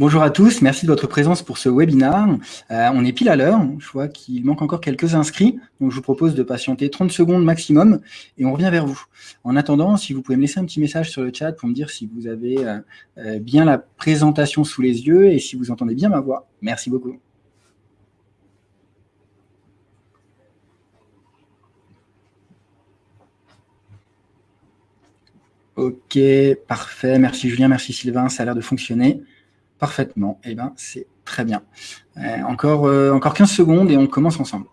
Bonjour à tous, merci de votre présence pour ce webinaire. Euh, on est pile à l'heure, je vois qu'il manque encore quelques inscrits, donc je vous propose de patienter 30 secondes maximum et on revient vers vous. En attendant, si vous pouvez me laisser un petit message sur le chat pour me dire si vous avez euh, euh, bien la présentation sous les yeux et si vous entendez bien ma voix. Merci beaucoup. Ok, parfait. Merci Julien, merci Sylvain, ça a l'air de fonctionner. Parfaitement. Eh bien, c'est très bien. Euh, encore, euh, encore 15 secondes et on commence ensemble.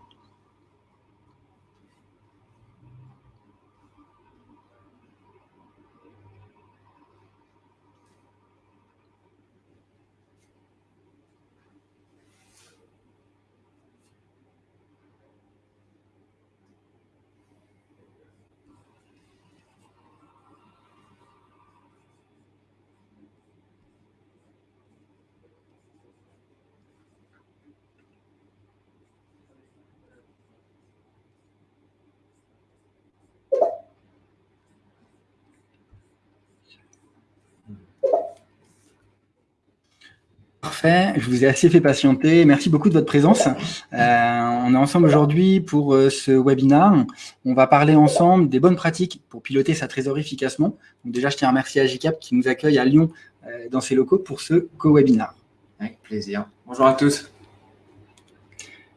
Je vous ai assez fait patienter. Merci beaucoup de votre présence. Euh, on est ensemble aujourd'hui pour euh, ce webinaire. On va parler ensemble des bonnes pratiques pour piloter sa trésorerie efficacement. Donc déjà, je tiens à remercier Agicap qui nous accueille à Lyon euh, dans ses locaux pour ce co-webinar. Avec plaisir. Bonjour à tous.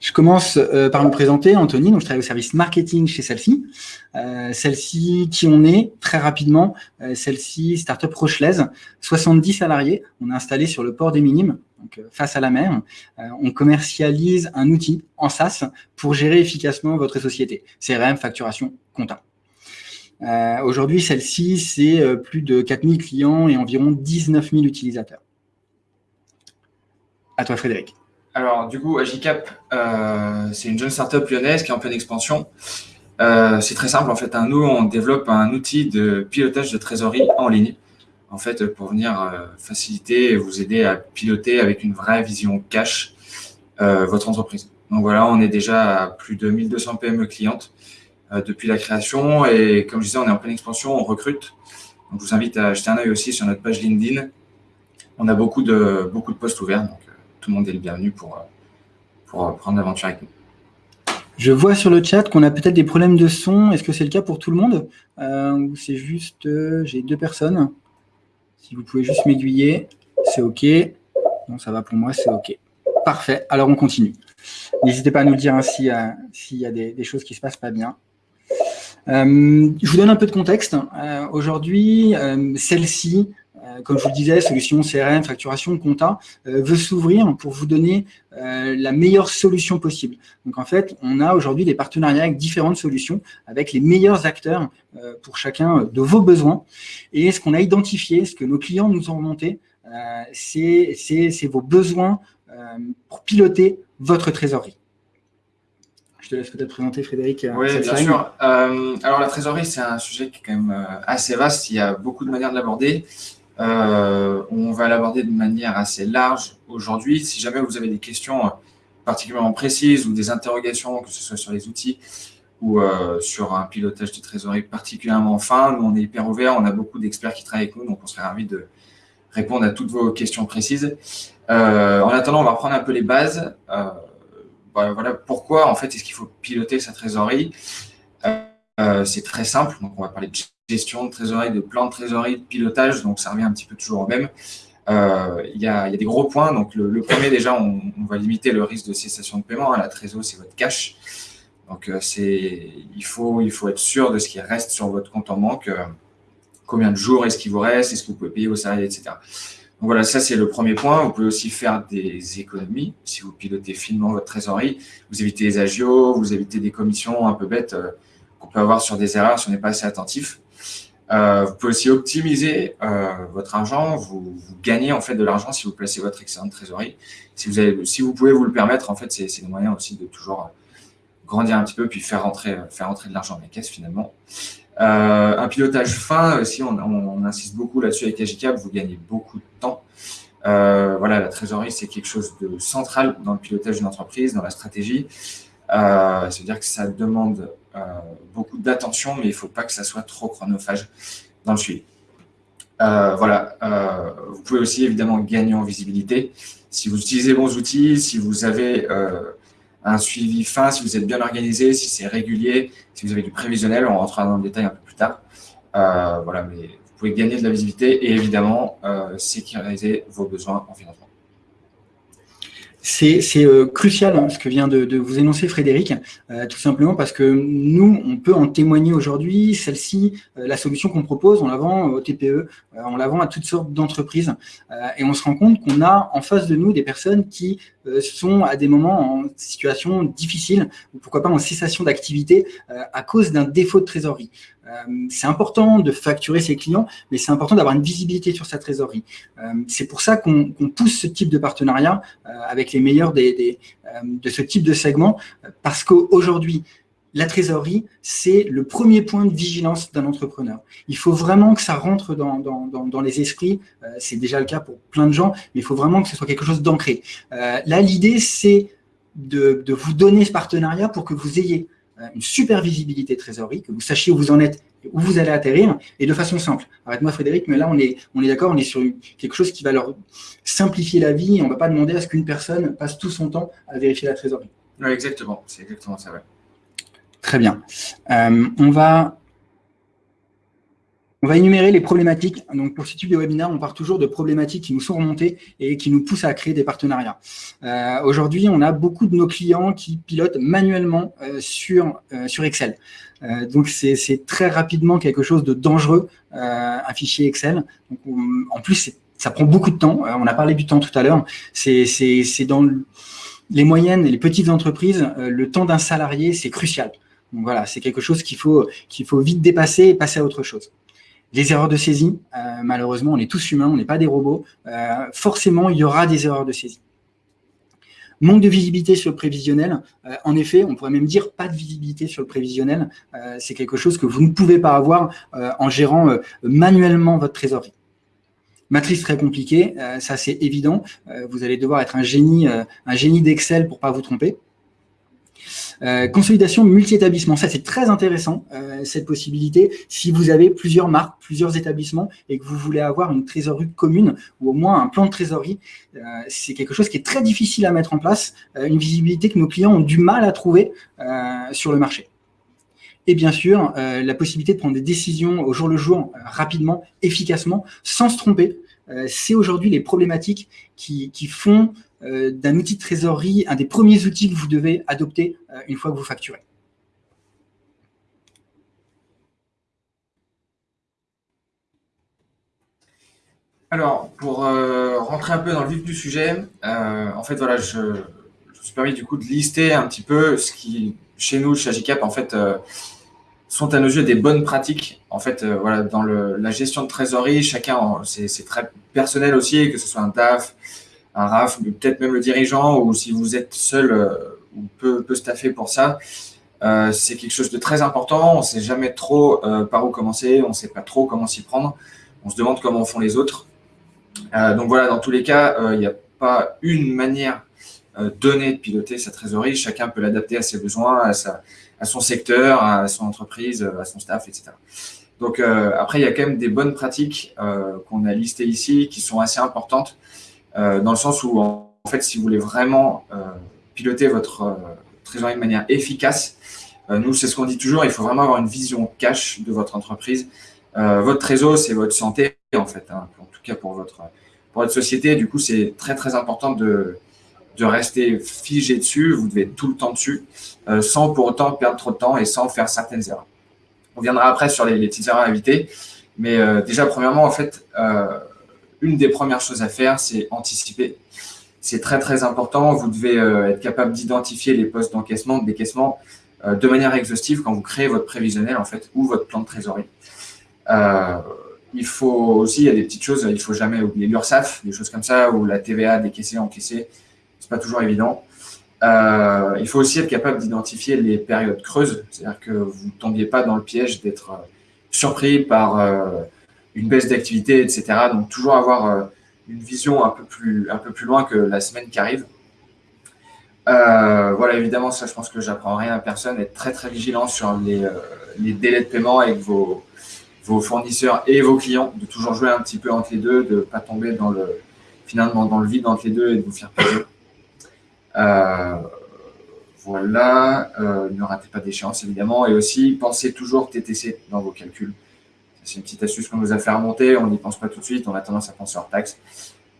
Je commence euh, par me présenter, Anthony, donc je travaille au service marketing chez celle-ci. Euh, celle-ci, qui on est, très rapidement, euh, celle-ci, start-up rochelaise, 70 salariés, on est installé sur le port des Minimes, donc face à la mer. on commercialise un outil en SaaS pour gérer efficacement votre société, CRM, facturation, compta. Aujourd'hui, celle-ci, c'est plus de 4000 clients et environ 19 000 utilisateurs. À toi, Frédéric. Alors, du coup, Agicap, euh, c'est une jeune startup lyonnaise qui est en pleine expansion. Euh, c'est très simple, en fait. Nous, on développe un outil de pilotage de trésorerie en ligne, en fait, pour venir euh, faciliter et vous aider à piloter avec une vraie vision cash votre entreprise. Donc voilà, on est déjà à plus de 1200 PME clientes depuis la création. Et comme je disais, on est en pleine expansion, on recrute. Donc, je vous invite à jeter un œil aussi sur notre page LinkedIn. On a beaucoup de, beaucoup de postes ouverts. Tout le monde est le bienvenu pour, euh, pour euh, prendre l'aventure avec nous. Je vois sur le chat qu'on a peut-être des problèmes de son. Est-ce que c'est le cas pour tout le monde? Euh, Ou c'est juste, j'ai deux personnes? Si vous pouvez juste m'aiguiller, c'est OK. Non, ça va pour moi, c'est OK. Parfait. Alors, on continue. N'hésitez pas à nous dire ainsi s'il y a des, choses qui ne se passent pas bien. je vous donne un peu de contexte. Aujourd'hui, celle-ci comme je vous le disais, solution CRM, facturation, compta, euh, veut s'ouvrir pour vous donner euh, la meilleure solution possible. Donc en fait, on a aujourd'hui des partenariats avec différentes solutions, avec les meilleurs acteurs pour chacun de vos besoins. Et ce qu'on a identifié, ce que nos clients nous ont remonté, c'est vos besoins pour piloter votre trésorerie. Je te laisse peut-être présenter, Frédéric. Oui, bien sûr. alors, la trésorerie, c'est un sujet qui est quand même assez vaste. Il y a beaucoup de manières de l'aborder. Euh, on va l'aborder de manière assez large aujourd'hui. Si jamais vous avez des questions euh, particulièrement précises ou des interrogations, que ce soit sur les outils ou euh, sur un pilotage de trésorerie particulièrement fin, nous, on est hyper ouvert. On a beaucoup d'experts qui travaillent avec nous, donc on serait ravis de répondre à toutes vos questions précises. en attendant, on va prendre un peu les bases. voilà pourquoi, en fait, est-ce qu'il faut piloter sa trésorerie? C'est très simple. Donc, on va parler de gestion de trésorerie, de plan de trésorerie, de pilotage, donc ça revient un petit peu toujours au même. Euh, il y, a, des gros points. Donc, le, premier, déjà, on, va limiter le risque de cessation de paiement. Hein. La trésorerie, c'est votre cash. Donc, euh, il, faut, être sûr de ce qui reste sur votre compte en banque. Euh, combien de jours est-ce qu'il vous reste Est-ce que vous pouvez payer vos salariés, etc. Donc, voilà, ça, c'est le premier point. Vous pouvez aussi faire des économies si vous pilotez finement votre trésorerie. Vous évitez les agios, vous évitez des commissions un peu bêtes qu'on peut avoir sur des erreurs si on n'est pas assez attentif. Euh, vous pouvez aussi optimiser euh, votre argent. Vous, gagnez en fait de l'argent si vous placez votre excellente trésorerie. Si vous, pouvez vous le permettre, en fait, c'est le moyen aussi de toujours grandir un petit peu puis faire rentrer, de l'argent dans les caisses finalement. Euh, un pilotage fin, si on, insiste beaucoup là-dessus avec Agicap, vous gagnez beaucoup de temps. voilà, la trésorerie, c'est quelque chose de central dans le pilotage d'une entreprise, dans la stratégie. C'est-à-dire que ça demande euh, beaucoup d'attention, mais il ne faut pas que ça soit trop chronophage dans le suivi. voilà, vous pouvez aussi évidemment gagner en visibilité. Si vous utilisez bons outils, si vous avez un suivi fin, si vous êtes bien organisé, si c'est régulier, si vous avez du prévisionnel, on rentrera dans le détail un peu plus tard. voilà, mais vous pouvez gagner de la visibilité et évidemment sécuriser vos besoins en financement. C'est euh, crucial hein, ce que vient de, vous énoncer Frédéric, euh, tout simplement parce que nous, on peut en témoigner aujourd'hui. Celle-ci, euh, la solution qu'on propose, on la vend au TPE, on la vend à toutes sortes d'entreprises et on se rend compte qu'on a en face de nous des personnes qui sont à des moments en situation difficile ou pourquoi pas en cessation d'activité à cause d'un défaut de trésorerie. Euh, c'est important de facturer ses clients, mais c'est important d'avoir une visibilité sur sa trésorerie. Euh, c'est pour ça qu'on pousse ce type de partenariat euh, avec les meilleurs de ce type de segment, parce qu'aujourd'hui, la trésorerie, c'est le premier point de vigilance d'un entrepreneur. Il faut vraiment que ça rentre dans, les esprits. c'est déjà le cas pour plein de gens, mais il faut vraiment que ce soit quelque chose d'ancré. là, l'idée, c'est de, vous donner ce partenariat pour que vous ayez une super visibilité de trésorerie, que vous sachiez où vous en êtes, où vous allez atterrir, et de façon simple. Arrête-moi Frédéric, mais là on est, on est d'accord, on est sur quelque chose qui va leur simplifier la vie, et on ne va pas demander à ce qu'une personne passe tout son temps à vérifier la trésorerie. Oui, exactement, c'est exactement ça. Très bien. Euh, on va on va énumérer les problématiques. Donc, pour ce type de webinaire, on part toujours de problématiques qui nous sont remontées et qui nous poussent à créer des partenariats. Euh, aujourd'hui, on a beaucoup de nos clients qui pilotent manuellement euh, sur, euh, sur Excel. donc, c'est très rapidement quelque chose de dangereux, un fichier Excel. en plus, ça prend beaucoup de temps. on a parlé du temps tout à l'heure. C'est dans les moyennes et les petites entreprises, le temps d'un salarié, c'est crucial. Donc voilà, c'est quelque chose qu'il faut, qu'il faut vite dépasser et passer à autre chose. Les erreurs de saisie, euh, malheureusement, on est tous humains, on n'est pas des robots. Euh, forcément, il y aura des erreurs de saisie. Manque de visibilité sur le prévisionnel. Euh, en effet, on pourrait même dire pas de visibilité sur le prévisionnel. c'est quelque chose que vous ne pouvez pas avoir en gérant manuellement votre trésorerie. Matrice très compliquée, ça c'est évident. vous allez devoir être un génie, un génie d'Excel pour pas vous tromper. Euh, consolidation multi-établissement, ça c'est très intéressant, euh, cette possibilité. Si vous avez plusieurs marques, plusieurs établissements et que vous voulez avoir une trésorerie commune ou au moins un plan de trésorerie, euh, c'est quelque chose qui est très difficile à mettre en place, une visibilité que nos clients ont du mal à trouver sur le marché. Et bien sûr, la possibilité de prendre des décisions au jour le jour, rapidement, efficacement, sans se tromper. c'est aujourd'hui les problématiques qui, font d'un outil de trésorerie, un des premiers outils que vous devez adopter euh, une fois que vous facturez. Alors, pour euh, rentrer un peu dans le vif du sujet, en fait, voilà, je, me suis permis du coup de lister un petit peu ce qui, chez nous, chez Agicap, en fait, sont à nos yeux des bonnes pratiques. En fait, voilà, dans la gestion de trésorerie, chacun, c'est très personnel aussi, que ce soit un TAF, un RAF, peut-être même le dirigeant, ou si vous êtes seul euh, ou peu, peu staffé pour ça, euh, c'est quelque chose de très important. On ne sait jamais trop euh, par où commencer, on ne sait pas trop comment s'y prendre. On se demande comment font les autres. donc voilà, dans tous les cas, il n'y a pas une manière donnée de piloter sa trésorerie. Chacun peut l'adapter à ses besoins, à, sa, à son secteur, à son entreprise, à son staff, etc. Donc après, il y a quand même des bonnes pratiques qu'on a listées ici qui sont assez importantes euh, dans le sens où, en fait, si vous voulez vraiment euh, piloter votre euh, trésorerie de manière efficace, nous, c'est ce qu'on dit toujours, il faut vraiment avoir une vision cash de votre entreprise. votre trésor, c'est votre santé, en fait, hein, en tout cas pour votre, pour votre société. Du coup, c'est très, très important de, de rester figé dessus, vous devez être tout le temps dessus, sans pour autant perdre trop de temps et sans faire certaines erreurs. On viendra après sur les, petites erreurs à éviter, mais déjà, premièrement, en fait, une des premières choses à faire, c'est anticiper. C'est très, très important. Vous devez euh, être capable d'identifier les postes d'encaissement, de décaissement euh, de manière exhaustive quand vous créez votre prévisionnel, en fait, ou votre plan de trésorerie. Euh, il faut aussi, il y a des petites choses, il ne faut jamais oublier l'URSSAF, des choses comme ça, ou la TVA décaissée, encaissée. Ce n'est pas toujours évident. il faut aussi être capable d'identifier les périodes creuses, c'est-à-dire que vous ne tombiez pas dans le piège d'être surpris par une baisse d'activité, etc. Donc, toujours avoir euh, une vision un peu, plus, un peu plus loin que la semaine qui arrive. Euh, voilà, évidemment, ça, je pense que j'apprends rien à personne. Être très, très vigilant sur les, euh, délais de paiement avec vos, fournisseurs et vos clients, de toujours jouer un petit peu entre les deux, de ne pas tomber dans le, finalement dans le vide entre les deux et de vous faire. Euh, voilà, ne ratez pas d'échéance évidemment et aussi pensez toujours TTC dans vos calculs. C'est une petite astuce qu'on nous a fait remonter, on n'y pense pas tout de suite, on a tendance à penser hors taxe.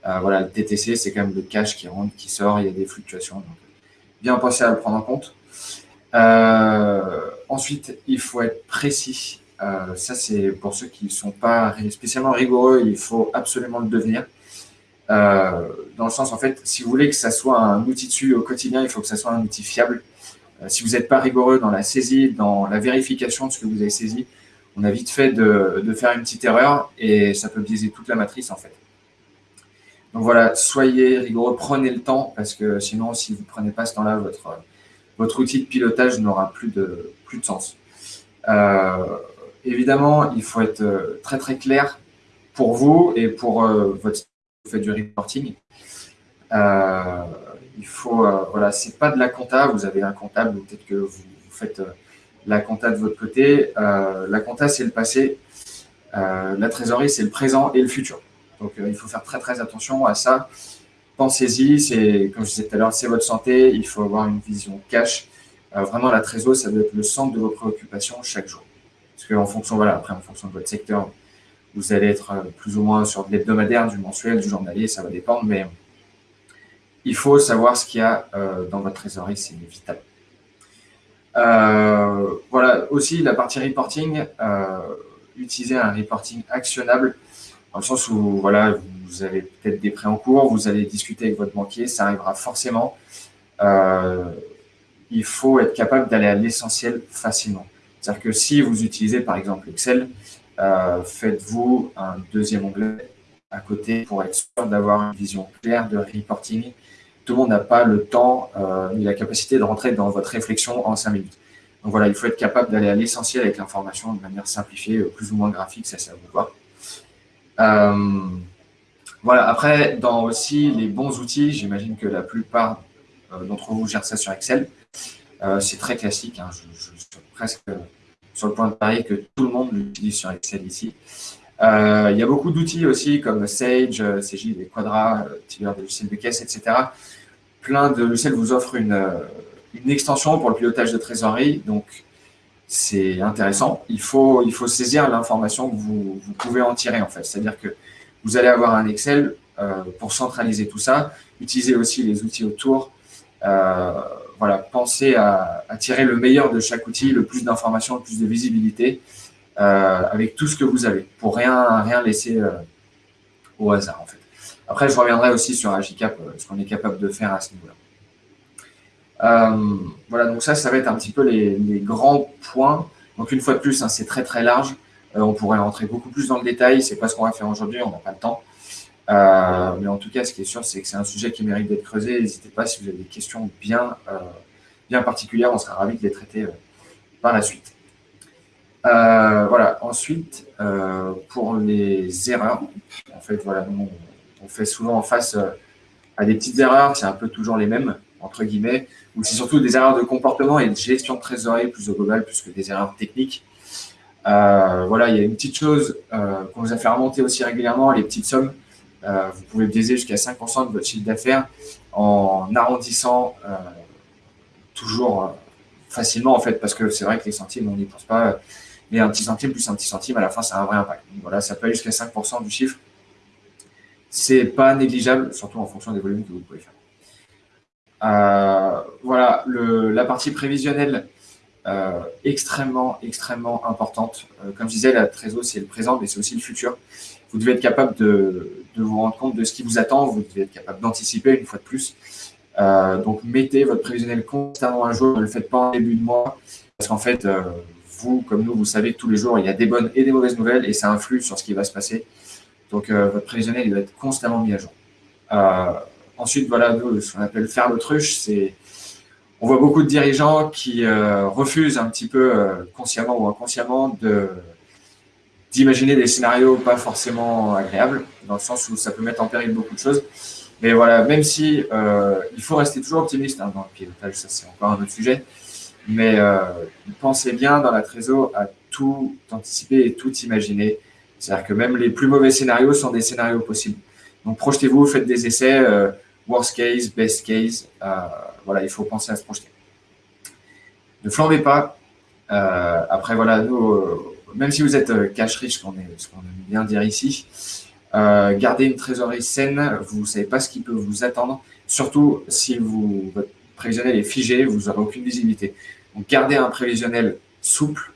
Euh, voilà, le TTC, c'est quand même le cash qui rentre, qui sort, il y a des fluctuations. Donc, bien penser à le prendre en compte. ensuite, il faut être précis euh, ça, c'est pour ceux qui ne sont pas spécialement rigoureux, il faut absolument le devenir. Euh, dans le sens, en fait, si vous voulez que ça soit un outil dessus au quotidien, il faut que ça soit un outil fiable. Euh, si vous n'êtes pas rigoureux dans la saisie, dans la vérification de ce que vous avez saisi, on a vite fait de, faire une petite erreur et ça peut biaiser toute la matrice, en fait. Donc voilà, soyez rigoureux, prenez le temps, parce que sinon, si vous ne prenez pas ce temps-là, votre, outil de pilotage n'aura plus de, plus de sens. Évidemment, il faut être euh, très très clair pour vous et pour euh, votre vous du reporting. Euh, il faut, voilà, c'est pas de la compta, vous avez un comptable, peut-être que vous, faites la compta de votre côté. la compta, c'est le passé, la trésorerie, c'est le présent et le futur. Donc, il faut faire très très attention à ça. Pensez-y, c'est, comme je disais tout à l'heure, c'est votre santé, il faut avoir une vision cash. vraiment, la trésorerie, ça doit être le centre de vos préoccupations chaque jour. Parce qu'en fonction, voilà, après, en fonction de votre secteur, vous allez être euh, plus ou moins sur de l'hebdomadaire, du mensuel, du journalier, ça va dépendre, mais il faut savoir ce qu'il y a euh, dans votre trésorerie, c'est vital. Euh, voilà, aussi la partie reporting, utiliser un reporting actionnable, dans le sens où voilà, vous avez peut-être des prêts en cours, vous allez discuter avec votre banquier, ça arrivera forcément. il faut être capable d'aller à l'essentiel facilement. C'est-à-dire que si vous utilisez par exemple Excel, euh, faites-vous un deuxième onglet à côté pour être sûr d'avoir une vision claire de reporting. Tout le monde n'a pas le temps euh, ni la capacité de rentrer dans votre réflexion en cinq minutes. Donc voilà, il faut être capable d'aller à l'essentiel avec l'information de manière simplifiée, euh, plus ou moins graphique, ça c'est à vous voir. voilà, après, dans aussi les bons outils, j'imagine que la plupart d'entre vous gèrent ça sur Excel. Euh, c'est très classique. Hein. Je, suis presque sur le point de parier que tout le monde l'utilise sur Excel ici. Euh, il y a beaucoup d'outils aussi comme Sage, euh, CJ, des Quadra, Tiber, des logiciels de caisse, etc. Plein de logiciels vous offrent une, extension pour le pilotage de trésorerie. Donc, c'est intéressant. Il faut, il faut saisir l'information que vous, pouvez en tirer, en fait. C'est-à-dire que vous allez avoir un Excel pour centraliser tout ça. Utilisez aussi les outils autour voilà, pensez à, tirer le meilleur de chaque outil, le plus d'informations, le plus de visibilité, euh, avec tout ce que vous avez, pour rien, rien laisser euh, au hasard, en fait. Après, je reviendrai aussi sur Agicap, euh, ce qu'on est capable de faire à ce niveau-là. voilà, donc ça, ça va être un petit peu les, grands points. Donc, une fois de plus, hein, c'est très, très large. on pourrait rentrer beaucoup plus dans le détail. C'est pas ce qu'on va faire aujourd'hui, on n'a pas le temps. Euh, mais en tout cas, ce qui est sûr, c'est que c'est un sujet qui mérite d'être creusé. N'hésitez pas si vous avez des questions bien, euh, bien particulières, on sera ravis de les traiter euh, par la suite. voilà. Ensuite, pour les erreurs, en fait, voilà, on, fait souvent face à des petites erreurs, c'est un peu toujours les mêmes, entre guillemets, ou c'est surtout des erreurs de comportement et de gestion de trésorerie plus au global, plus que des erreurs techniques. voilà, il y a une petite chose qu'on nous a fait remonter aussi régulièrement, les petites sommes. Euh, vous pouvez biaiser jusqu'à 5% de votre chiffre d'affaires en arrondissant euh, toujours euh, facilement, en fait, parce que c'est vrai que les centimes, on n'y pense pas. Mais un petit centime plus un petit centime, à la fin, ça a un vrai impact. voilà, ça peut aller jusqu'à 5% du chiffre. C'est pas négligeable, surtout en fonction des volumes que vous pouvez faire. voilà, la partie prévisionnelle, extrêmement, extrêmement importante. comme je disais, la trésor, c'est le présent, mais c'est aussi le futur vous devez être capable de, vous rendre compte de ce qui vous attend, vous devez être capable d'anticiper une fois de plus. Euh, donc, mettez votre prévisionnel constamment à jour, ne le faites pas en début de mois, parce qu'en fait, euh, vous, comme nous, vous savez que tous les jours, il y a des bonnes et des mauvaises nouvelles, et ça influe sur ce qui va se passer. Donc, euh, votre prévisionnel, il doit être constamment mis à jour. ensuite, voilà, ce qu'on appelle faire l'autruche, c'est... On voit beaucoup de dirigeants qui refusent un petit peu, consciemment ou inconsciemment, d'imaginer des scénarios pas forcément agréables, dans le sens où ça peut mettre en péril beaucoup de choses. Mais voilà, même si euh, il faut rester toujours optimiste hein, dans le pilotage, ça c'est encore un autre sujet. Mais euh, pensez bien dans la trésor à tout anticiper et tout imaginer. C'est-à-dire que même les plus mauvais scénarios sont des scénarios possibles. Donc projetez-vous, faites des essais, euh, worst case, best case. Euh, voilà, il faut penser à se projeter. Ne flambez pas. Euh, après, voilà, nous, même si vous êtes cash riche, ce qu'on aime bien dire ici, gardez une trésorerie saine. Vous ne savez pas ce qui peut vous attendre. Surtout si vous, votre prévisionnel est figé, vous n'aurez aucune visibilité. Donc gardez un prévisionnel souple,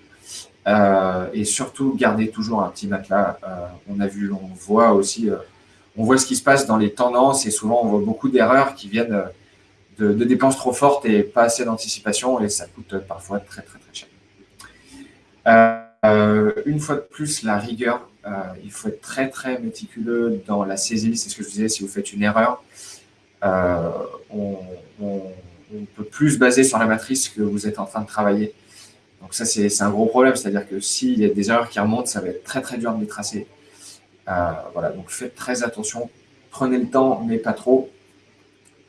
et surtout, gardez toujours un petit matelas. on a vu, on voit aussi on voit ce qui se passe dans les tendances et souvent on voit beaucoup d'erreurs qui viennent de, dépenses trop fortes et pas assez d'anticipation et ça coûte parfois très très très cher. Euh, une fois de plus, la rigueur, euh, il faut être très très méticuleux dans la saisie, c'est ce que je disais, si vous faites une erreur, euh, on, peut plus se baser sur la matrice que vous êtes en train de travailler. Donc ça, c'est un gros problème, c'est-à-dire que s'il y a des erreurs qui remontent, ça va être très très dur de les tracer. Euh, voilà, donc faites très attention. Prenez le temps, mais pas trop,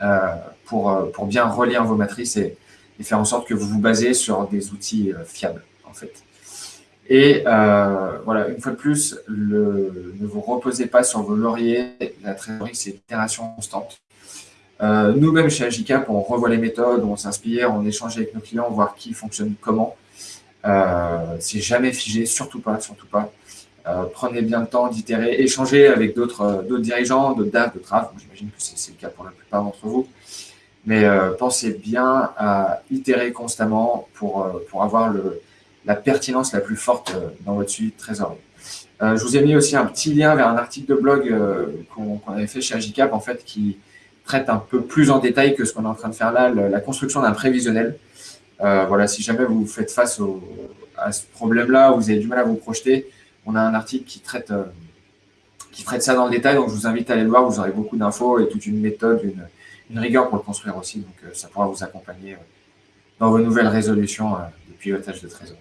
euh, pour, euh, pour bien relire vos matrices et, faire en sorte que vous vous basez sur des outils fiables, en fait. Et voilà, une fois de plus, ne vous reposez pas sur vos lauriers. La trésorerie, c'est une itération constante. Nous-mêmes, chez Agicap, on revoit les méthodes, on s'inspire, on échange avec nos clients, voir qui fonctionne comment. C'est jamais figé, surtout pas, surtout pas. Euh, prenez bien le temps d'itérer, échanger avec d'autres euh, dirigeants, d'autres DAF, d'autres RAF. J'imagine que c'est le cas pour la plupart d'entre vous. Mais euh, pensez bien à itérer constamment pour, pour avoir la pertinence la plus forte dans votre suivi de trésorerie. je vous ai mis aussi un petit lien vers un article de blog qu'on avait fait chez Agicap, en fait, qui traite un peu plus en détail que ce qu'on est en train de faire là, la construction d'un prévisionnel. Voilà, si jamais vous faites face à ce problème-là, vous avez du mal à vous projeter, on a un article qui traite, euh, qui traite ça dans le détail, donc je vous invite à aller le voir, vous aurez beaucoup d'infos et toute une méthode, une, rigueur pour le construire aussi, donc euh, ça pourra vous accompagner euh, dans vos nouvelles résolutions de pilotage de trésor.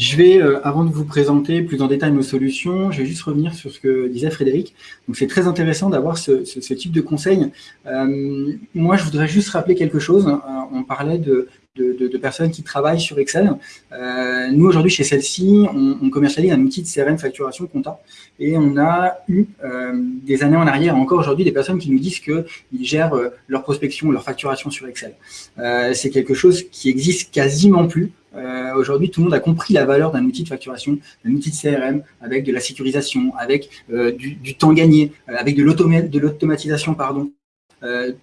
Je vais, avant de vous présenter plus en détail nos solutions, je vais juste revenir sur ce que disait Frédéric. Donc, c'est très intéressant d'avoir ce, type de conseil. moi, je voudrais juste rappeler quelque chose. on parlait de, de, personnes qui travaillent sur Excel. Euh, nous, aujourd'hui, chez celle-ci, on, commercialise un outil de CRM facturation compta. Et on a eu euh, des années en arrière, encore aujourd'hui, des personnes qui nous disent qu'ils gèrent euh, leur prospection, leur facturation sur Excel. C'est quelque chose qui existe quasiment plus. aujourd'hui, tout le monde a compris la valeur d'un outil de facturation, d'un outil de CRM, avec de la sécurisation, avec du, temps gagné, avec de l'automatisation, pardon,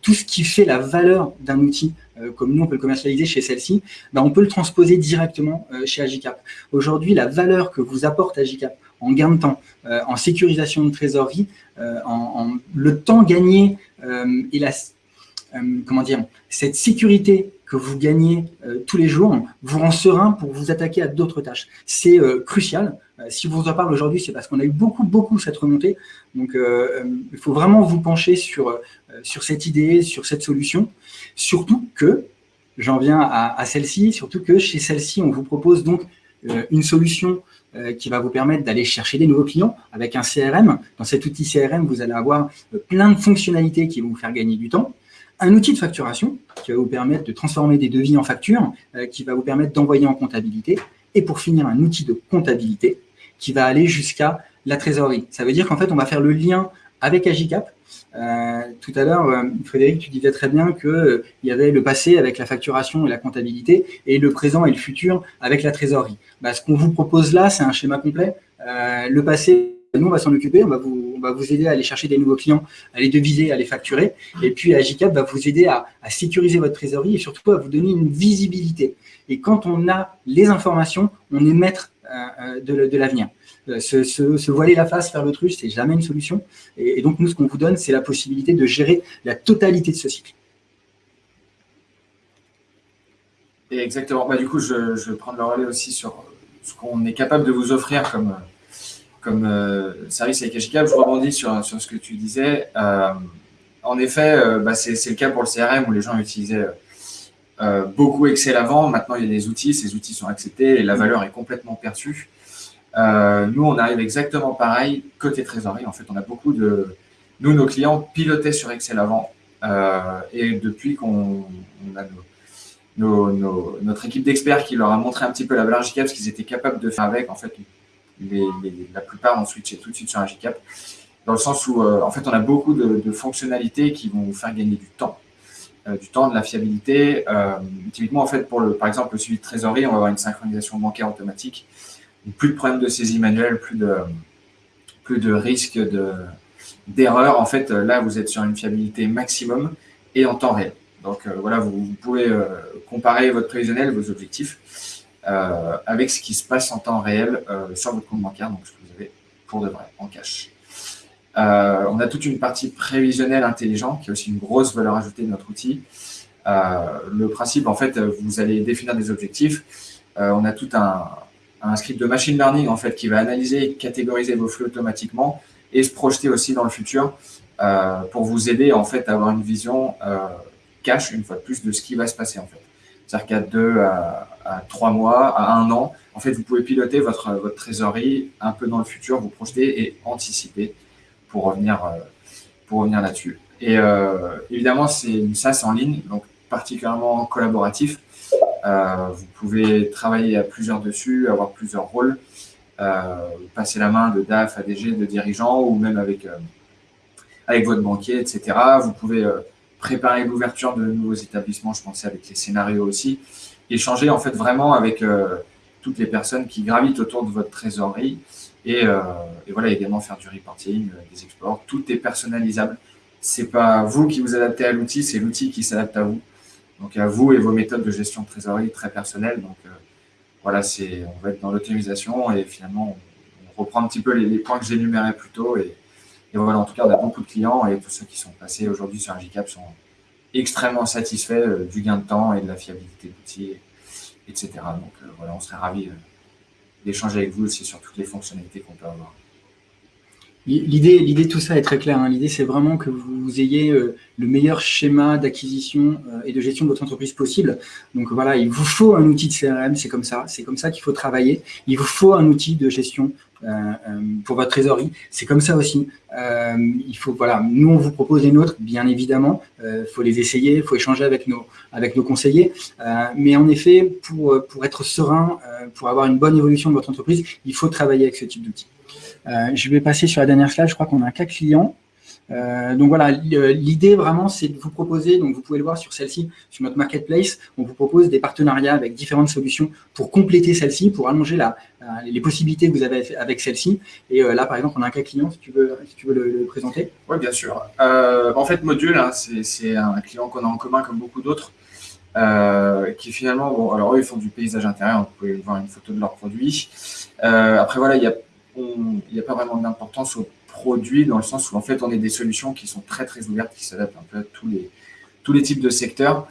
tout ce qui fait la valeur d'un outil, comme nous on peut le commercialiser chez celle-ci, ben, on peut le transposer directement euh, chez Agicap. Aujourd'hui, la valeur que vous apporte Agicap en gain de temps, en sécurisation de trésorerie, en, le temps gagné et comment dire, cette sécurité que vous gagnez tous les jours vous rend serein pour vous attaquer à d'autres tâches. C'est crucial. si vous en parle aujourd'hui, c'est parce qu'on a eu beaucoup, beaucoup cette remontée. Donc, il faut vraiment vous pencher sur euh, sur cette idée, sur cette solution. Surtout que, j'en viens à, celle-ci, surtout que chez celle-ci, on vous propose donc euh, une solution euh, qui va vous permettre d'aller chercher des nouveaux clients avec un CRM. Dans cet outil CRM, vous allez avoir plein de fonctionnalités qui vont vous faire gagner du temps. Un outil de facturation qui va vous permettre de transformer des devis en factures, qui va vous permettre d'envoyer en comptabilité. Et pour finir, un outil de comptabilité qui va aller jusqu'à la trésorerie. Ça veut dire qu'en fait, on va faire le lien avec Agicap euh, tout à l'heure, euh, Frédéric, tu disais très bien qu'il euh, y avait le passé avec la facturation et la comptabilité et le présent et le futur avec la trésorerie. Bah, ce qu'on vous propose là, c'est un schéma complet. le passé, nous, on va s'en occuper, on va, vous, on va vous aider à aller chercher des nouveaux clients, à les deviser, à les facturer. Et puis, Agicap va vous aider à, sécuriser votre trésorerie et surtout à vous donner une visibilité. Et quand on a les informations, on est maître de, de l'avenir. Euh, se, voiler la face, faire l'autruche, c'est jamais une solution. Et, donc, nous, ce qu'on vous donne, c'est la possibilité de gérer la totalité de ce cycle. exactement. Bah, du coup, je, je, vais prendre le relais aussi sur ce qu'on est capable de vous offrir comme, comme euh, service avec Agicap. Je rebondis sur, sur, ce que tu disais. Euh, en effet, bah, c'est le cas pour le CRM où les gens utilisaient beaucoup Excel avant. Maintenant, il y a des outils. Ces outils sont acceptés et la valeur est complètement perçue. Euh, nous, on arrive exactement pareil côté trésorerie. En fait, on a beaucoup de... Nous, nos clients pilotaient sur Excel avant. Euh, et depuis qu'on a notre équipe d'experts qui leur a montré un petit peu la valeur GCAP, ce qu'ils étaient capables de faire avec. En fait, la plupart ont switché tout de suite sur un GCAP, dans le sens où, en fait, on a beaucoup de, fonctionnalités qui vont vous faire gagner du temps. du temps, de la fiabilité. typiquement, en fait, pour le, par exemple, le suivi de trésorerie, on va avoir une synchronisation bancaire automatique. plus de problèmes de saisie manuelle, plus de, plus de risques d'erreur. en fait, là, vous êtes sur une fiabilité maximum et en temps réel. Donc euh, voilà, vous, pouvez euh, comparer votre prévisionnel, vos objectifs, euh, avec ce qui se passe en temps réel sur votre compte bancaire, donc ce que vous avez pour de vrai, en cash. on a toute une partie prévisionnelle intelligente, qui est aussi une grosse valeur ajoutée de notre outil. le principe, en fait, vous allez définir des objectifs. on a tout un, script de machine learning, en fait, qui va analyser et catégoriser vos flux automatiquement et se projeter aussi dans le futur pour vous aider, en fait, à avoir une vision cache, une fois de plus, de ce qui va se passer, en fait. C'est-à-dire qu'à deux trois mois, à un an, en fait, vous pouvez piloter votre, votre trésorerie un peu dans le futur, vous projeter et anticiper pour revenir, euh, pour revenir là-dessus. Et euh, évidemment, c'est une SaaS en ligne, donc particulièrement collaboratif. Euh, vous pouvez travailler à plusieurs dessus, avoir plusieurs rôles, passer la main de DAF à DG, de dirigeant, ou même avec, avec votre banquier, etc. Vous pouvez préparer l'ouverture de nouveaux établissements, je pensais avec les scénarios aussi, échanger en fait vraiment avec euh, toutes les personnes qui gravitent autour de votre trésorerie et, euh, voilà également faire du reporting, euh, des exports, tout est personnalisable. C'est pas vous qui vous adaptez à l'outil, c'est l'outil qui s'adapte à vous. Donc à vous et vos méthodes de gestion de trésorerie très personnelles. Donc voilà, c'est on va être dans l'autonomisation et finalement on, reprend un petit peu les, points que j'énumérais plus tôt et, voilà, en tout cas, on a beaucoup de clients et tous ceux qui sont passés aujourd'hui sur un GCAP sont extrêmement satisfaits euh, du gain de temps et de la fiabilité de l'outil, etc. Donc euh, voilà, on serait ravis euh, d'échanger avec vous aussi sur toutes les fonctionnalités qu'on peut avoir. L'idée, l'idée de tout ça est très claire. Hein. L'idée, c'est vraiment que vous ayez le meilleur schéma d'acquisition et de gestion de votre entreprise possible. Donc voilà, il vous faut un outil de CRM, c'est comme ça. C'est comme ça qu'il faut travailler. Il vous faut un outil de gestion pour votre trésorerie. C'est comme ça aussi. Euh, il faut, voilà, nous, on vous propose les nôtres, bien évidemment. Il faut les essayer, il faut échanger avec nos, avec nos conseillers. mais en effet, pour, pour être serein, pour avoir une bonne évolution de votre entreprise, il faut travailler avec ce type d'outils. je vais passer sur la dernière slide. Je crois qu'on a un cas client. Euh, donc voilà, l'idée vraiment, c'est de vous proposer, donc vous pouvez le voir sur celle-ci, sur notre marketplace, on vous propose des partenariats avec différentes solutions pour compléter celle-ci, pour allonger les possibilités que vous avez avec celle-ci. Et euh, là, par exemple, on a un cas client, si tu veux, si tu veux le, présenter. Oui, bien sûr. Euh, en fait, Module, hein, c'est un client qu'on a en commun comme beaucoup d'autres, qui finalement, bon, alors eux, ils font du paysage intérieur, vous pouvez voir une photo de leurs produits. après, voilà, il n'y a, a, pas vraiment d'importance au produits dans le sens où en fait on est des solutions qui sont très très ouvertes, qui s'adaptent un peu à tous les, tous les types de secteurs.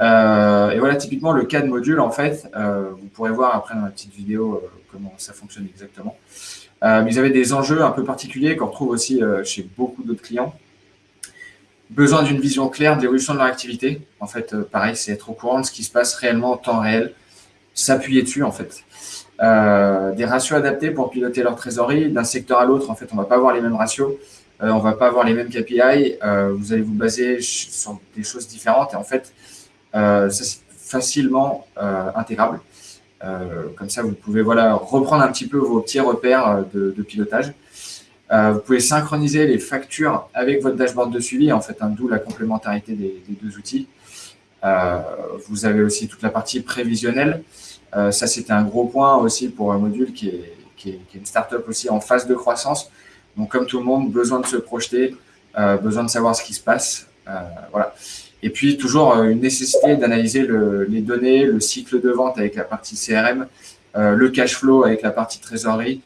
Euh, et voilà, typiquement le cas de module, en fait, euh, vous pourrez voir après dans la petite vidéo euh, comment ça fonctionne exactement. vous avez des enjeux un peu particuliers qu'on retrouve aussi chez beaucoup d'autres clients. Besoin d'une vision claire de l'évolution de leur activité. En fait, pareil, c'est être au courant de ce qui se passe réellement en temps réel, s'appuyer dessus en fait. Euh, des ratios adaptés pour piloter leur trésorerie. D'un secteur à l'autre, en fait, on ne va pas avoir les mêmes ratios, euh, on ne va pas avoir les mêmes KPI. Euh, vous allez vous baser sur des choses différentes et en fait, c'est facilement intégrable. comme ça, vous pouvez voilà, reprendre un petit peu vos petits repères de, pilotage. vous pouvez synchroniser les factures avec votre dashboard de suivi, en fait, hein, d'où la complémentarité des deux outils. vous avez aussi toute la partie prévisionnelle. Euh, ça, c'était un gros point aussi pour un module qui est, qui est, une startup aussi en phase de croissance. Donc, comme tout le monde, besoin de se projeter, euh, besoin de savoir ce qui se passe. Euh, voilà. Et puis, toujours une nécessité d'analyser le, les données, le cycle de vente avec la partie CRM, le cash flow avec la partie trésorerie.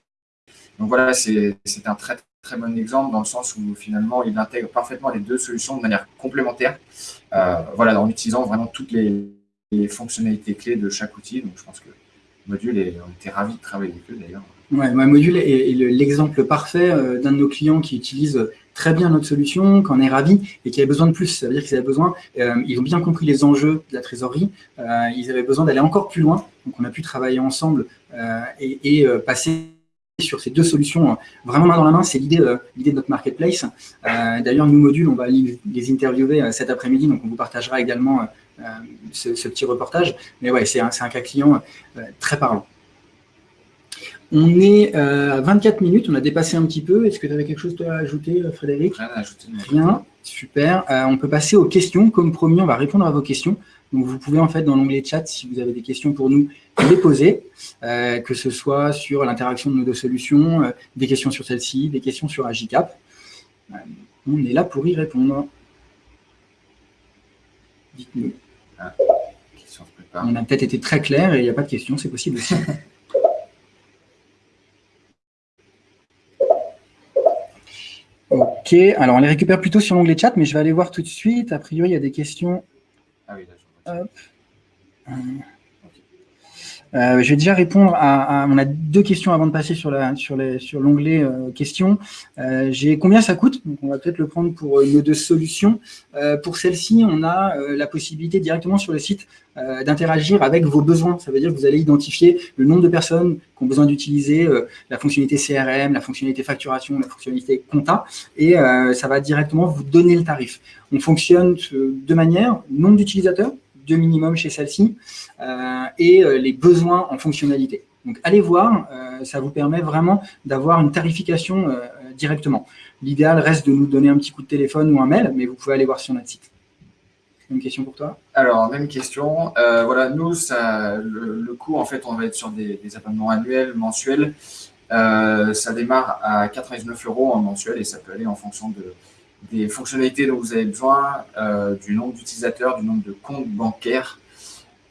Donc voilà, c'est un très très bon exemple dans le sens où finalement il intègre parfaitement les deux solutions de manière complémentaire. voilà, en utilisant vraiment toutes les, les fonctionnalités clés de chaque outil. Donc, je pense que Module, on était ravis de travailler avec eux d'ailleurs. Ouais, Module est, l'exemple parfait euh, d'un de nos clients qui utilise très bien notre solution, qu'on est ravi et qui avait besoin de plus. Ça veut dire qu'ils avaient besoin, euh, ils ont bien compris les enjeux de la trésorerie, euh, ils avaient besoin d'aller encore plus loin. Donc, on a pu travailler ensemble et passer sur ces deux solutions euh, vraiment main dans la main, c'est l'idée euh, de notre marketplace. Euh, d'ailleurs, nous, modules, on va les interviewer cet après-midi, donc on vous partagera également ce, petit reportage. Mais ouais, c'est un, un, cas client très parlant. On est à 24 minutes, on a dépassé un petit peu. Est-ce que tu avais quelque chose à ajouter, Frédéric? Rien à ajouter. Rien, super. on peut passer aux questions. Comme promis, on va répondre à vos questions. Donc, vous pouvez, en fait, dans l'onglet chat, si vous avez des questions pour nous, les poser, euh, que ce soit sur l'interaction de nos deux solutions, euh, des questions sur celle-ci, des questions sur Agicap. Euh, on est là pour y répondre. Dites-nous. Ah, on a peut-être été très clair et il n'y a pas de questions, c'est possible aussi. ok, alors on les récupère plutôt sur l'onglet chat, mais je vais aller voir tout de suite. A priori, il y a des questions. Ah oui, Hop. Euh, je vais déjà répondre à, On a deux questions avant de passer sur l'onglet euh, questions. Euh, J'ai combien ça coûte? Donc On va peut-être le prendre pour euh, nos deux solutions. Euh, pour celle-ci, on a la possibilité directement sur le site d'interagir avec vos besoins. Ça veut dire que vous allez identifier le nombre de personnes qui ont besoin d'utiliser la fonctionnalité CRM, la fonctionnalité facturation, la fonctionnalité compta, et ça va directement vous donner le tarif. On fonctionne de deux manières, nombre d'utilisateurs, deux minimum chez celle-ci, euh, et euh, les besoins en fonctionnalité. Donc, allez voir, euh, ça vous permet vraiment d'avoir une tarification directement. L'idéal reste de nous donner un petit coup de téléphone ou un mail, mais vous pouvez aller voir sur notre site. Une question pour toi? Alors, même question. voilà, nous, le, coût, en fait, on va être sur des, abonnements annuels, mensuels. ça démarre à 99 euros en mensuel et ça peut aller en fonction de, des fonctionnalités dont vous avez besoin, du nombre d'utilisateurs, du nombre de comptes bancaires,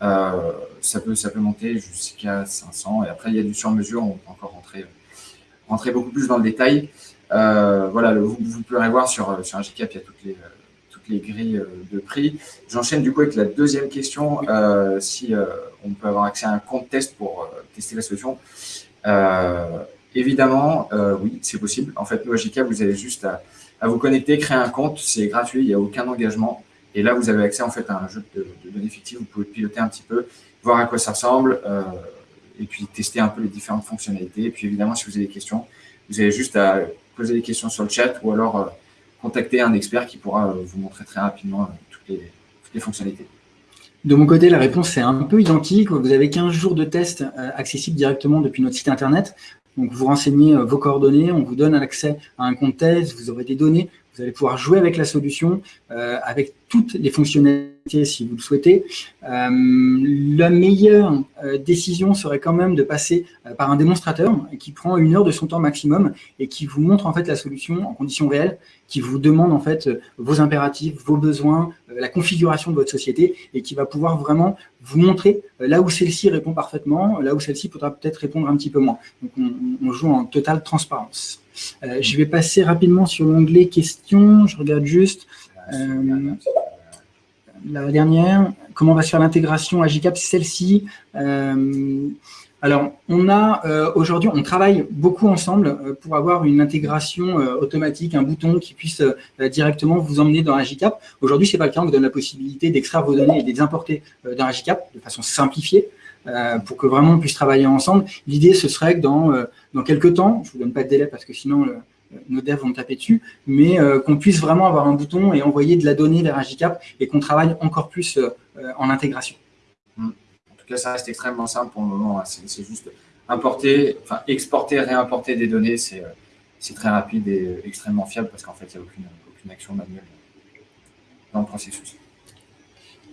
euh, ça, peut, monter jusqu'à 500. Et après, il y a du sur-mesure, on peut encore rentrer, rentrer beaucoup plus dans le détail. Euh, voilà, vous, vous, pourrez voir sur, sur un GCAP, il y a toutes les, grilles de prix. J'enchaîne du coup avec la deuxième question, euh, si on peut avoir accès à un compte test pour tester la solution. évidemment, oui, c'est possible. En fait, nous, à GCAP, vous avez juste à, à vous connecter, créer un compte, c'est gratuit, il n'y a aucun engagement. Et là, vous avez accès en fait à un jeu de, données fictives. Vous pouvez piloter un petit peu, voir à quoi ça ressemble, euh, et puis tester un peu les différentes fonctionnalités. Et puis évidemment, si vous avez des questions, vous avez juste à poser des questions sur le chat ou alors euh, contacter un expert qui pourra euh, vous montrer très rapidement toutes les, toutes, les, fonctionnalités. De mon côté, la réponse est un peu identique. Vous avez 15 jours de test accessibles directement depuis notre site internet. Donc, vous renseignez vos coordonnées, on vous donne accès à un compte test, vous aurez des données, vous allez pouvoir jouer avec la solution, euh, avec toutes les fonctionnalités si vous le souhaitez. Euh, la meilleure euh, décision serait quand même de passer par un démonstrateur qui prend une heure de son temps maximum et qui vous montre en fait la solution en conditions réelles, qui vous demande en fait vos impératifs, vos besoins, la configuration de votre société et qui va pouvoir vraiment vous montrer là où celle-ci répond parfaitement, là où celle-ci pourra peut-être répondre un petit peu moins. Donc on joue en totale transparence. Euh, je vais passer rapidement sur l'onglet questions. Je regarde juste euh, la dernière. Comment va se faire l'intégration à GCAP Celle-ci. Euh, alors, on a aujourd'hui, on travaille beaucoup ensemble pour avoir une intégration automatique, un bouton qui puisse directement vous emmener dans Agicap. Aujourd'hui, ce n'est pas le cas, on vous donne la possibilité d'extraire vos données et de les importer dans Agicap de façon simplifiée. Euh, pour que vraiment on puisse travailler ensemble. L'idée, ce serait que dans, euh, dans quelques temps, je ne vous donne pas de délai parce que sinon euh, nos devs vont taper dessus, mais qu'on puisse vraiment avoir un bouton et envoyer de la donnée vers Agicap et qu'on travaille encore plus en intégration. Hmm. En tout cas, ça reste extrêmement simple pour le moment. Hein. C'est juste importer, enfin exporter, réimporter des données, c'est très rapide et extrêmement fiable parce qu'en fait, il n'y a aucune, aucune action manuelle dans le processus.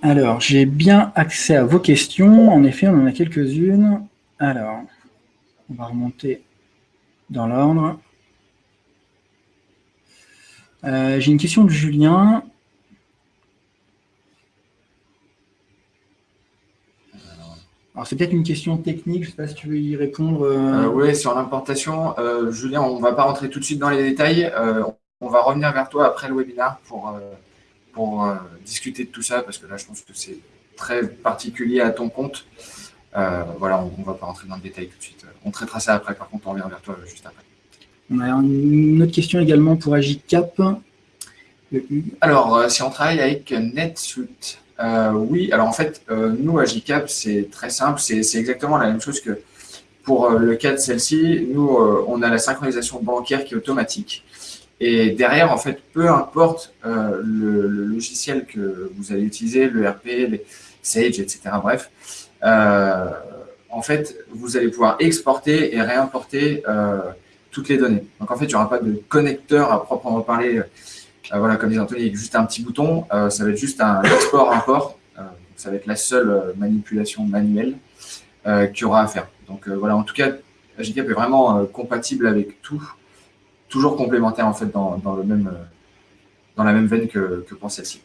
Alors, j'ai bien accès à vos questions. En effet, on en a quelques-unes. Alors, on va remonter dans l'ordre. Euh, j'ai une question de Julien. Alors, c'est peut-être une question technique, je ne sais pas si tu veux y répondre. Euh. Euh, oui, sur l'importation. Julien, on ne va pas rentrer tout de suite dans les détails. on va revenir vers toi après le webinaire pour pour discuter de tout ça, parce que là, je pense que c'est très particulier à ton compte. Euh, voilà, on ne va pas rentrer dans le détail tout de suite. On traitera ça après, par contre, on revient vers toi juste après. On a une autre question également pour Agicap. Alors, euh, si on travaille avec NetSuite, oui, alors en fait, nous, Agicap, c'est très simple, c'est exactement la même chose que, pour le cas de celle-ci, nous, on a la synchronisation bancaire qui est automatique. Et derrière, en fait, peu importe le, logiciel que vous allez utiliser, le RP, les Sage, etc., bref, en fait, vous allez pouvoir exporter et réimporter toutes les données. Donc, en fait, il n'y aura pas de connecteur à proprement parler euh, voilà, comme disait Anthony, juste un petit bouton, euh, ça va être juste un export-import. Euh, ça va être la seule manipulation manuelle qu'il y aura à faire. Donc voilà, en tout cas, Agicap est vraiment compatible avec tout, toujours complémentaire en fait dans, le même, dans la même veine que, pour celle-ci.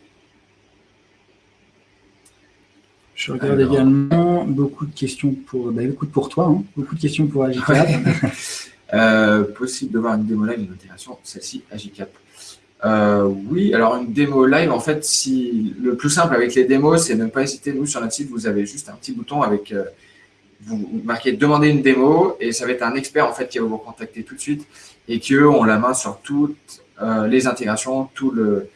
Je regarde également beaucoup de questions pour, bah, beaucoup pour toi, hein. beaucoup de questions pour Agicap. possible de voir une démo live d'une intégration, celle-ci, Agicap. Euh, oui, alors une démo live, en fait, si le plus simple avec les démos, c'est de ne pas hésiter. Nous, sur notre site, vous avez juste un petit bouton avec, euh, vous marquez « Demander une démo » et ça va être un expert en fait qui va vous contacter tout de suite et qui, eux, ont la main sur toutes euh, les intégrations, tout le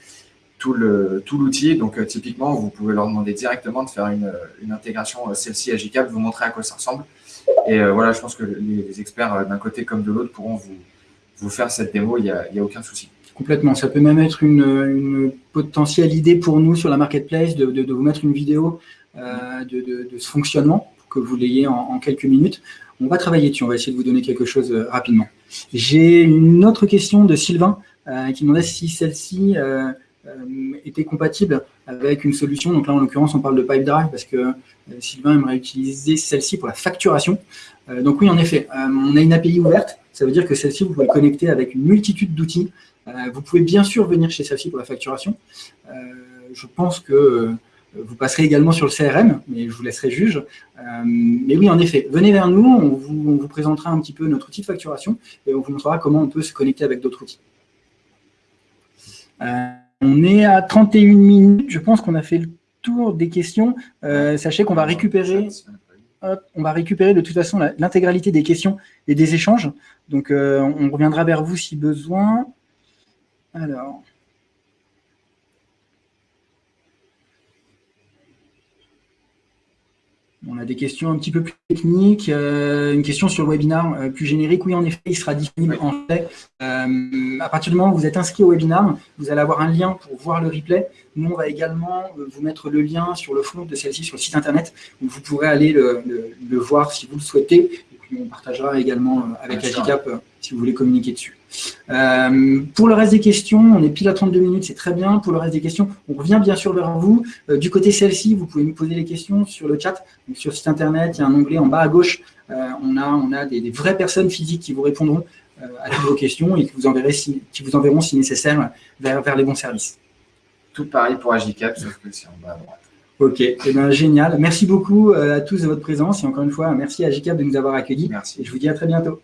tout l'outil. Donc, typiquement, vous pouvez leur demander directement de faire une, une intégration celle-ci à GCAP, vous montrer à quoi ça ressemble. Et voilà, je pense que les, experts d'un côté comme de l'autre pourront vous, faire cette démo, il n'y a, aucun souci. Complètement. Ça peut même être une, potentielle idée pour nous sur la marketplace de, vous mettre une vidéo euh, de, ce fonctionnement pour que vous l'ayez en, quelques minutes. On va travailler dessus. On va essayer de vous donner quelque chose euh, rapidement. J'ai une autre question de Sylvain euh, qui demandait si celle-ci était compatible avec une solution. Donc là, en l'occurrence, on parle de PipeDrive parce que Sylvain aimerait utiliser celle-ci pour la facturation. donc oui, en effet, on a une API ouverte. Ça veut dire que celle-ci, vous pouvez le connecter avec une multitude d'outils euh, vous pouvez bien sûr venir chez celle-ci pour la facturation. Euh, je pense que euh, vous passerez également sur le CRM, mais je vous laisserai juge. mais oui, en effet, venez vers nous, on vous, présentera un petit peu notre outil de facturation et on vous montrera comment on peut se connecter avec d'autres outils. On est à 31 minutes, je pense qu'on a fait le tour des questions. sachez qu'on va récupérer... on va récupérer de toute façon l'intégralité des questions et des échanges. Donc, on reviendra vers vous si besoin. Alors. On a des questions un petit peu plus techniques. Euh, une question sur le webinar euh, plus générique. Oui, en effet, il sera disponible en fait. Euh, à partir du moment où vous êtes inscrit au webinar, vous allez avoir un lien pour voir le replay. Nous, on va également vous mettre le lien sur le fond de celle-ci, sur le site internet, où vous pourrez aller le, voir si vous le souhaitez. Et puis, on partagera également avec Agicap si vous voulez communiquer dessus. Euh, pour le reste des questions, on est pile à 32 minutes, c'est très bien. Pour le reste des questions, on revient bien sûr vers vous. Euh, du côté celle-ci, vous pouvez nous poser les questions sur le chat. sur le site internet, il y a un onglet en bas à gauche. Euh, on a, on a des, vraies personnes physiques qui vous répondront à toutes vos questions et qui vous, enverrez si, qui vous enverront, si nécessaire, vers, vers les bons services. Tout pareil pour Agicap, sauf que c'est en bas à droite. Ok, eh ben, génial. Merci beaucoup à tous de votre présence et encore une fois, merci à Agicap de nous avoir accueillis. Merci. Et je vous dis à très bientôt.